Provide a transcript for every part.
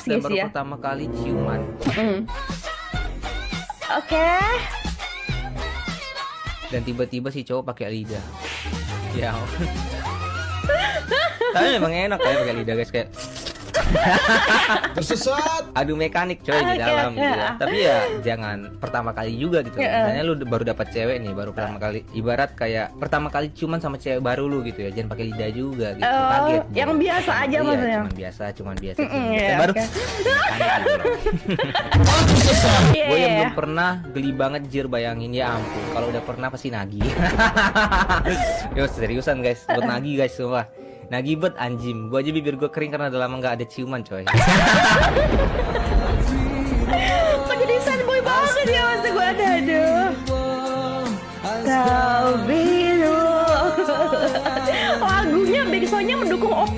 polos dan guys baru ya. pertama kali ciuman. Mm. Oke. Dan tiba-tiba si cowok pakai lidah. Ya. Tapi memang enak kayak pakai lidah guys kayak Tersesat. adu mekanik coy di dalam gitu ya. Tapi ya jangan pertama kali juga gitu. Ya. Misalnya lu baru dapat cewek nih, baru pertama kali ibarat kayak pertama kali cuman sama cewek baru lu gitu ya. Jangan pakai lidah juga gitu. Oh, Kaget. yang biasa aja iya, maksudnya. Cuman biasa, cuman biasa. Ya, biasa. baru gitu loh. Iya. Gue yang belum pernah geli banget jir bayangin ya ampun. Kalau udah pernah pasti nagih. Yo seriusan guys, buat nagih guys semua. Nagih bet anjim. Gue aja bibir gue kering karena udah lama nggak ada ciuman coy. Kok jadi boy banget ya masa gue ada aduh. Kau biru. Lagunya backsoundnya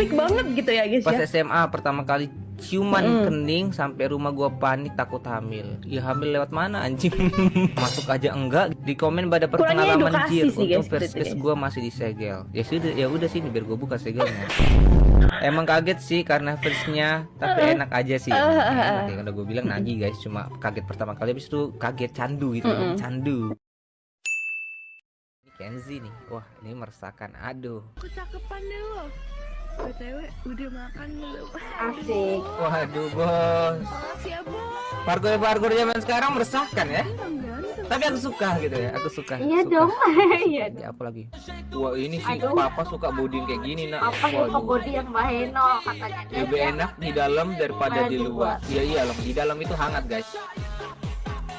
mendukung opik banget gitu ya guys Pas ya. SMA pertama kali ciuman Mm-mm. kening sampai rumah gua panik takut hamil. Ya hamil lewat mana anjing? Masuk aja enggak. Di komen pada Kurangnya pengalaman jir sih, untuk guys, first kiss gua masih disegel. Ya sudah, ya udah sini biar gua buka segelnya. Emang kaget sih karena firstnya tapi enak aja sih. Uh, uh, uh. Enak ya udah gue bilang nagih guys, cuma kaget pertama kali habis itu kaget candu gitu, Mm-mm. candu. Ini Kenzi nih. Wah, ini meresahkan. Aduh. Kecakepan deh lo BTW udah makan belum? Asik. Waduh, bos. Makasih ya bos Parkour-parkour zaman sekarang meresahkan ya. Ganteng Tapi aku suka gitu ya, aku suka. Iya suka. dong. Iya apa lagi? Wah ini sih Aduh. papa suka body yang kayak gini nak. Apa suka body yang baheno katanya. Lebih enak di dalam daripada di luar. Iya iya loh, di dalam itu hangat guys.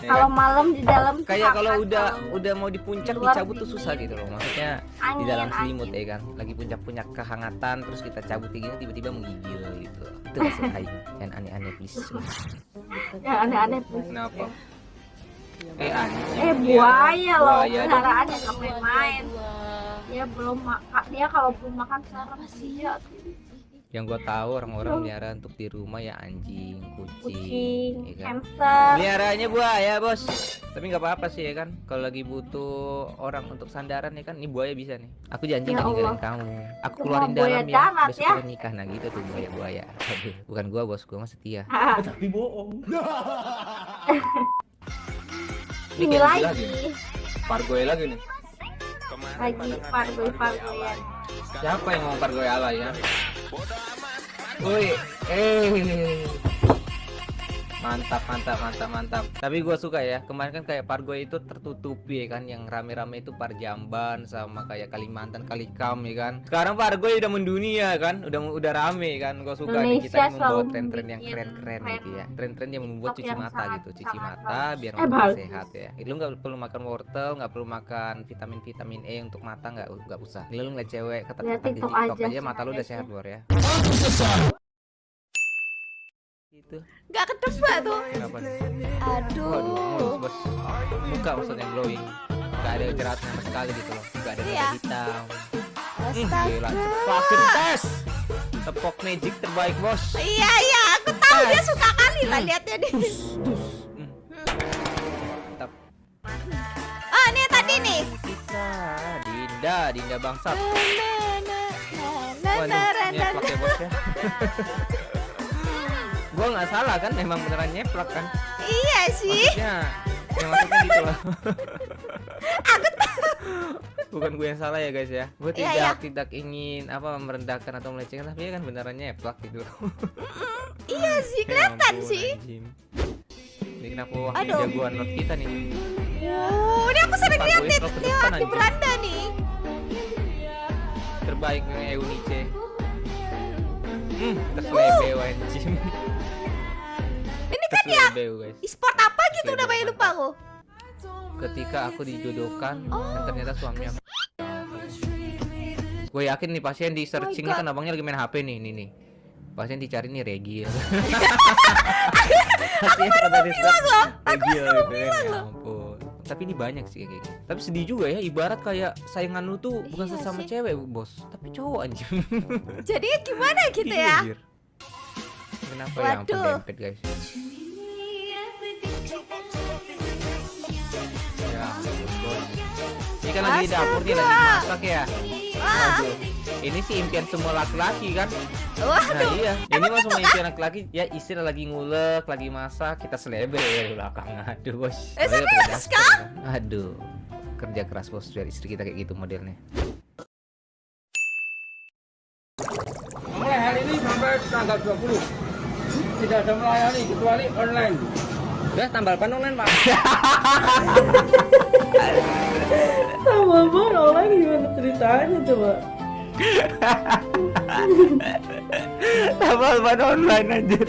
Ya Kalau kan? malam di dalam kayak kalau udah udah mau di puncak di dicabut tuh susah gitu loh. Maksudnya di angin, dalam selimut angin. ya kan. Lagi puncak-puncak kehangatan terus kita cabut kayak gini tiba-tiba menggigil gitu. Itu maksud Aing. Jangan aneh-aneh please. Ya aneh-aneh please. Kenapa? Eh anjing. Eh buaya loh, Buaya dong. peliharaan yang nggak main-main. Dia belum makan, dia kalau belum makan serem sih ya. Yang gua tahu orang-orang melihara untuk di rumah ya anjing, kucing, Kucing, ya kan? hamster. Buaya bos. Tapi nggak apa-apa sih ya kan? Kalau lagi butuh orang untuk sandaran ya kan? Ini buaya bisa nih. Aku janji Ya nggak kamu. Aku Cuma keluarin buaya dalam ya Besok ya. nikah. Nah gitu tuh buaya-buaya Aduh, Bukan gua bos. Gua mah setia. Tapi bohong. Ini Ini lagi, lagi. Nih. Pargoy lagi nih. Lagi pargoy pargoyan. Siapa yang mau pargoy ala ya Woi Eh Mantap, mantap, mantap, mantap. Tapi gua suka ya. Kemarin kan kayak Pargoy itu tertutupi ya kan, yang rame-rame itu Parjamban sama kayak Kalimantan, Kalikam ya kan. Sekarang Pargoy udah mendunia kan, udah udah rame kan. Gua suka nih kita selalu tren-tren yang keren-keren gitu ya. Tren-tren yang membuat cuci yang mata sangat- gitu, cuci sangat mata biar Eh, mata sehat ya. Lu nggak perlu makan wortel, nggak perlu makan vitamin-vitamin E untuk mata nggak nggak usah. Lu ngeliat cewek kata Lihat di TikTok TikTok aja mata lu udah sehat ya. luar ya. Gitu. Gak ketebak tuh Kenapa nih? Aduh Waduh, bos. Muka maksudnya glowing. Gak ada jeratnya sama sekali gitu loh. Gak ada Iya. hitam. Hmm, Astaga gila. Vaksin tes. Tepok magic terbaik bos. Iya iya aku tahu dia suka kali lah liatnya di Hmm. Mantap. Oh ini tadi nih Kita Dinda, Dinda bangsat. Waduh, na, na, na, ya ya. Gua nggak salah kan, emang beneran nyeplak kan. Iya sih Maksudnya, yang maksudnya gitu loh. Bukan gue yang salah ya guys ya. Gue Iya, tidak iya. tidak ingin apa merendahkan atau melecehkan tapi ya kan beneran nyeplak gitu. Iya sih Ya kelihatan sih anjing. Ini kenapa wakil Aduh. jagoan not kita nih? Oh ini aku sering lihat nih depan, di beranda nih Terbaik nih Eunice. Hmm, keslebeo anjing. Ya Keslebeo guys. e-sport apa gitu namanya lupa aku Ketika aku dijodohkan Oh. dan ternyata suaminya Gue yakin nih pasien di searching God. kan abangnya lagi main HP nih, nih nih. Pasien dicari nih Regil. aku baru mau bilang loh Regil gitu kan. Ya ampun. Tapi ini banyak sih kayak gitu. Tapi sedih juga ya, ibarat kayak saingan lu tuh bukan Iya sesama sih. cewek, Bos, tapi cowok anjir. Jadi gimana gitu Iya, ya anjir. Kenapa ya ampun Waduh. dempet guys. Ya ampun. Ini kan lagi di dapur nih lagi masak ya. Waduh. Ini sih impian semua laki-laki kan. Nah iya, ini mah semua impian laki-laki. Ya istri lagi ngulek, lagi masak, kita selebe di belakang. Aduh bos. Eh, serius, kan? Aduh, kerja keras bos biar istri kita kayak gitu modelnya. Mulai hari ini sampai tanggal 20 tidak ada melayani kecuali online. Udah tambal ban online pak. Tambal ban online gimana ceritanya coba? tambal ban online anjir.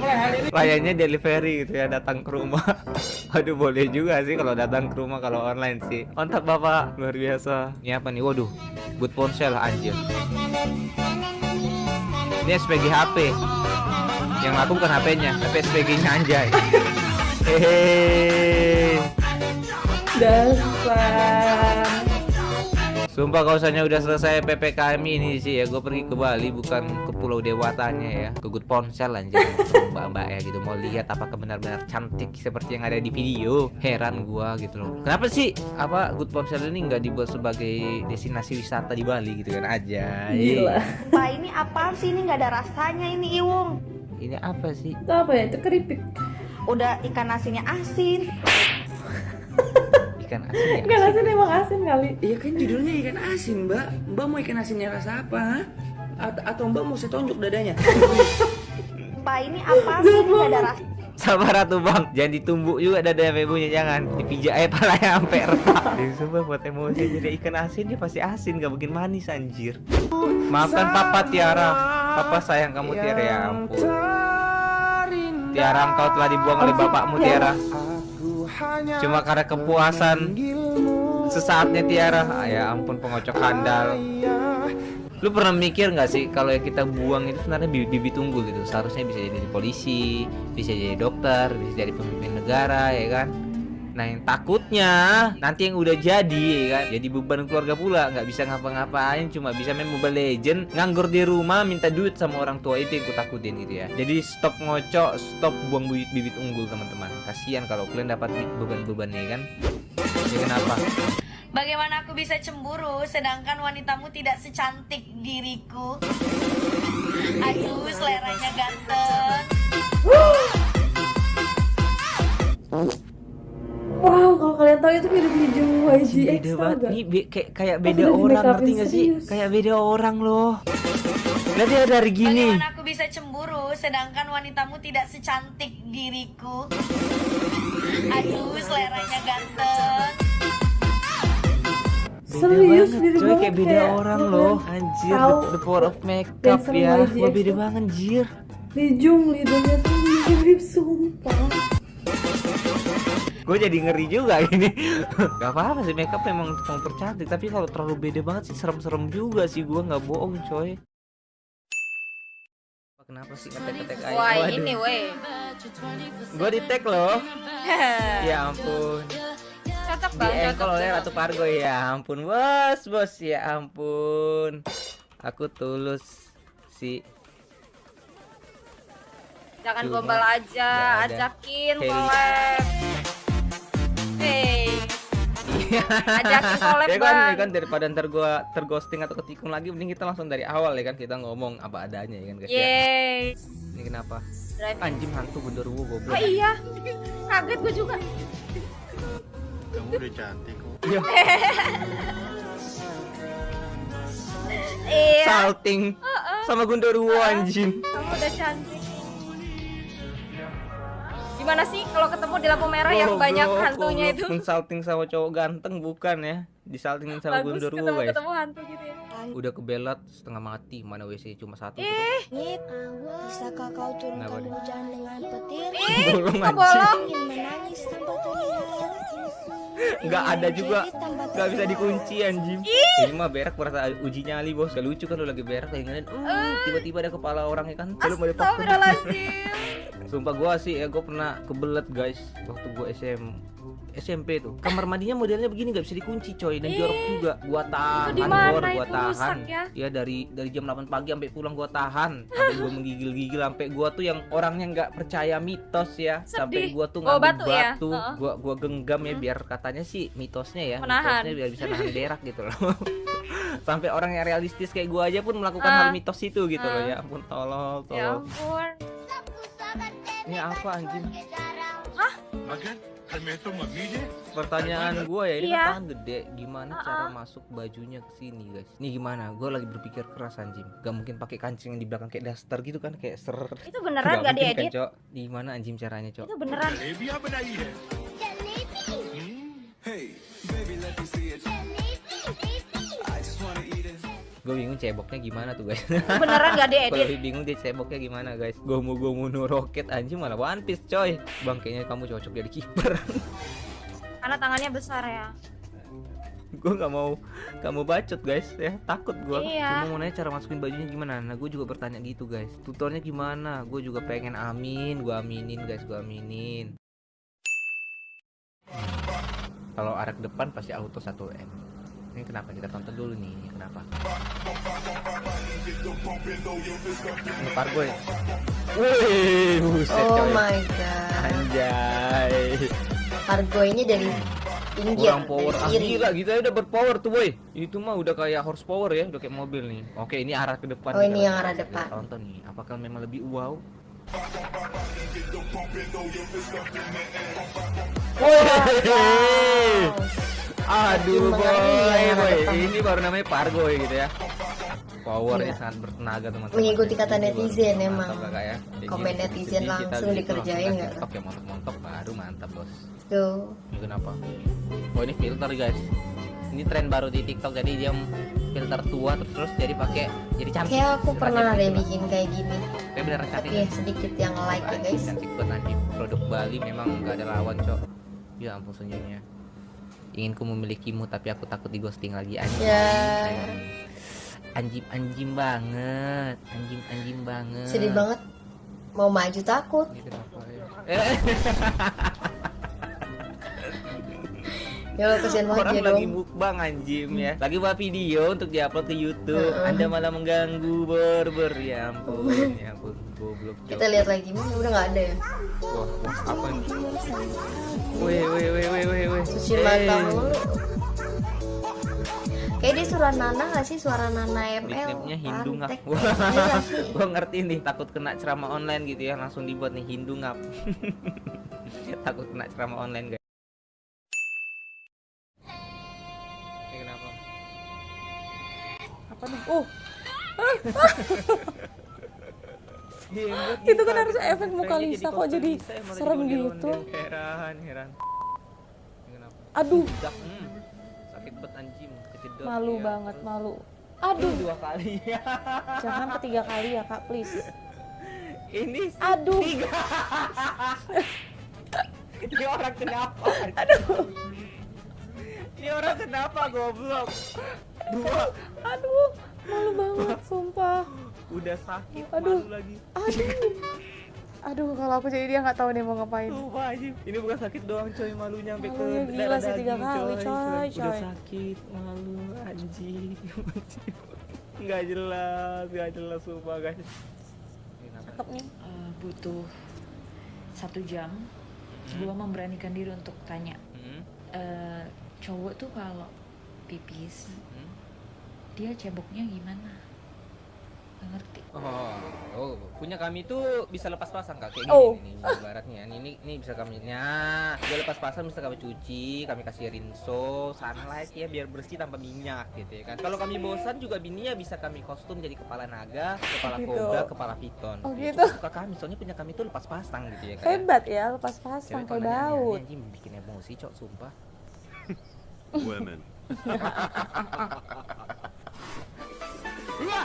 Ini Layaknya delivery gitu ya datang ke rumah. Aduh boleh juga sih kalau datang ke rumah kalau online sih. Mantap bapak luar biasa. Ini apa nih? Waduh, boot ponsel anjir. Ini SPG HP. Yang laku bukan HP-nya, tapi SPG-nya anjay. Hehehe. Dasar. Sumpah kalau misalnya udah selesai PPKM ini sih ya gue pergi ke Bali bukan ke Pulau Dewatanya ya ke Good Ponsel aja mbak-mbak ya gitu mau lihat apakah benar-benar cantik seperti yang ada di video heran gua gitu loh kenapa sih apa Good Ponsel ini nggak dibuat sebagai destinasi wisata di Bali gitu kan aja Gila. Pak ini apaan sih ini nggak ada rasanya ini Iwung ini apa sih Itu apa ya? Itu keripik. Udah ikan nasinya asin ikan asin ya Enggak asin emang asin kali. Iya kan judulnya ikan asin, Mbak. Mbak mau ikan asinnya rasa apa? Atau, atau Mbak mau saya tonjok dadanya? Pak ini apaan sih ini ada rasanya Sabar atuh bang, jangan ditumbuk juga dada ibunya jangan dipijak aja palanya sampai retak. Sumpah buat emosi jadi ikan asin dia pasti asin gak bikin manis anjir. Maafkan papa Tiara, papa sayang kamu Tiara ya ampun. Tiara engkau telah dibuang oleh bapakmu Tiara. Cuma karena kepuasan sesaatnya Tiara. Ah, Ya ampun pengocok handal. Lu pernah mikir nggak sih kalau yang kita buang itu sebenarnya bibit unggul gitu seharusnya bisa jadi polisi, bisa jadi dokter, bisa jadi pemimpin negara ya kan. Nah yang takutnya nanti yang udah jadi ya kan jadi beban keluarga pula nggak bisa ngapa-ngapain cuma bisa main Mobile Legend nganggur di rumah minta duit sama orang tua itu yang ku takutin gitu ya. Jadi stop ngocok, stop buang bibit, bibit unggul teman-teman. Kasihan kalau kalian dapat beban-beban ya kan. Ya kenapa? Bagaimana aku bisa cemburu sedangkan wanitamu tidak secantik diriku? Aduh, seleranya ganteng. Hijau YG beda banget. nggak? nih be- kayak kayak Aku beda di orang ngerti gak sih? kayak beda orang loh. Lihat dia dari gini. Bagaimana aku bisa cemburu sedangkan wanitamu tidak secantik diriku? Aduh, seleranya ganteng. beda Serius, banget beda coy banget, kayak beda kayak orang loh. anjir tahu the, the power of makeup ya. Wah beda banget anjir. Lijung lidahnya tuh mirip sumpah. Gue jadi ngeri juga ini. Gak apa-apa sih makeup memang untuk mempercantik tapi kalau terlalu beda banget sih serem-serem juga sih gue nggak bohong coy. Kenapa sih ngetek-ngetek aja Wah, Waduh. ini weh. gue di tag loh. Ya ampun. Cocok di bang, engkol oleh Ratu Pargo ya ampun. Bos bos ya ampun. Aku tulus si Jangan Cuma gombal aja, ajakin collab. Hey, ajakin collab ya kan, ya kan daripada ntar gua terghosting atau ketikung lagi mending kita langsung dari awal ya kan kita ngomong apa adanya ya kan guys ya. Yeay. ini kenapa Driving. anjing hantu genderuwo Oh goblok iya, kaget gue juga. Kamu udah cantik kok. Iya. Iya, salting sama genderuwo anjing kamu udah cantik. Gimana sih kalau ketemu di lampu merah yang Goblok, banyak hantunya itu? mensalting sama cowok ganteng bukan ya? Disaltingin sama Bagus genderuwo ketemu guys ketemu hantu gitu ya. udah kebelat setengah mati mana WC cuma satu Eh, Nit, bisakah kau turunkan hujan dengan petir? bolong anjing bolong? Ingin menangis tanpa teriak. nggak ada juga. Jadi tanpa nggak bisa dikunci anjing. Ini mah berak merasa uji nyali bos. Gak lucu kan lu lagi berak lagi ngeliat. Uh, tiba-tiba ada kepala orang ya kan? Belum ada Astagfirullahaladzim. Sumpah gua sih ya gua pernah kebelet guys waktu gua SM SMP tuh kamar mandinya modelnya begini nggak bisa dikunci coy dan jorok juga gua tahan Bor, gua tahan rusak ya? dari dari jam 8 pagi sampai pulang gua tahan sampai gua menggigil-gigil sampai gua tuh yang orangnya nggak percaya mitos ya sampai Sedih. gua tuh ngambil batu ya? batu Heeh. gua gua genggam ya biar katanya sih mitosnya ya Menahan. mitosnya biar bisa nahan berak gitu loh sampai orang yang realistis kayak gua aja pun melakukan Ah. hal mitos itu gitu loh Ah. ya ampun tolol Ya tolol ampun. Ini apa anjing Makan? Kami itu mami deh. pertanyaan gua ya ini Iya. kan gede gimana Uh-uh. cara masuk bajunya ke sini guys ini gimana gua lagi berpikir keras anjing gak mungkin pakai kancing yang di belakang kayak daster gitu kan kayak ser Itu beneran gak kan, diedit? Cok. di mana anjing caranya cok Itu beneran. Gue bingung ceboknya gimana tuh guys. Beneran gak gue diedit. lebih bingung dia ceboknya gimana guys. Gue mau gue mau roket anjing malah one piece coy. Bang kayaknya kamu cocok jadi kiper Karena tangannya besar ya. gue nggak mau kamu bacot guys ya. Takut gue Iya. cuma mau nanya cara masukin bajunya gimana. Nah gue juga bertanya gitu guys. Tutornya gimana? Gue juga pengen amin gue aminin guys gue aminin. Kalau arah depan pasti auto 1 m ini kenapa kita tonton dulu nih ini kenapa ini pargo ya Wih, buset Oh coy. my god. Anjay. Argonya dari tinggi Kurang power ah, gila kita udah berpower tuh boy itu mah udah kayak horsepower ya udah kayak mobil nih oke ini arah ke depan Oh, ini yang arah depan. Kita tonton nih apakah memang lebih wow Wih. Aduh boy, yang arah boy. ini baru namanya pargo gitu ya powernya sangat bertenaga teman-teman Mengikuti kata netizen mantap emang. Kak, ya. Komen netizen langsung dikerjain nggak? TikTok ya montok-montok baru mantap bos Tuh. ini kenapa oh ini filter guys ini tren baru di TikTok jadi dia filter tua terus terus jadi pakai jadi cantik Kayak aku pernah gitu deh lah. bikin kayak gini. kayak beneran Tapi cantik ya sedikit yang like ya guys. cantik banget produk Bali memang gak ada lawan cok ya ampun senyumnya ingin ku memilikimu tapi aku takut di ghosting lagi anjing Ya. anjing anjing banget anjing anjing banget Sedih banget. Mau maju takut. Ini kenapa ya? Kasihan banget orang ya lagi dong. mukbang anjim ya. Lagi buat video untuk diupload ke YouTube. Heeh. anda malah mengganggu ber ber ya ampun ya ampun goblok. Kita lihat lagi. Mana udah nggak ada ya. wah, apa nih weh weh weh weh weh weh. Suci mata mulu. Kayak dia suara Nana gak sih? Suara Nana ML nickname-nya Hindu ngap. Iya gua ngerti nih takut kena ceramah online gitu ya. Langsung dibuat nih Hindu ngap. Takut kena ceramah online guys Apa nih? Oh, Jenggot Itu kan harus efek muka Lisa, kok jadi serem gitu? Heran, heran. Aduh, hmm. Sakit banget anjing, kejedot. malu ya. banget, malu. Aduh, Dua kali ya. jangan ketiga kali ya kak, please. Ini Aduh, tiga. Ini orang kenapa? Aduh. Ini orang kenapa goblok? Dua. aduh, malu banget, sumpah. Udah sakit Aduh. malu lagi. Aduh, aduh, kalau aku jadi dia nggak tahu nih mau ngapain. Sumpah. Ini bukan sakit doang coy, malunya sampai ke gila sih tiga daging, kali, coy, Udah coy. sakit, malu anjing. Enggak jelas, enggak jelas sumpah guys. Cakep nih. Eh, butuh satu jam gua memberanikan diri untuk tanya Hmm. Eh, cowok tuh kalau pipis Hmm. Dia ceboknya gimana Nggak ngerti Oh, oh, punya kami tuh bisa lepas pasang kak kayak gini Oh. nih, nih, ibaratnya ini, ini ini bisa kami nah dia lepas pasang bisa kami cuci kami kasih rinso sunlight ya biar bersih tanpa minyak gitu ya kan kalau kami bosan juga bininya bisa kami kostum jadi kepala naga kepala Gitu. kobra kepala piton Oh, Itu gitu. suka kami soalnya punya kami tuh lepas pasang gitu ya kan Hebat ya, lepas pasang kayak Daud. anjing bikin emosi cok sumpah Women.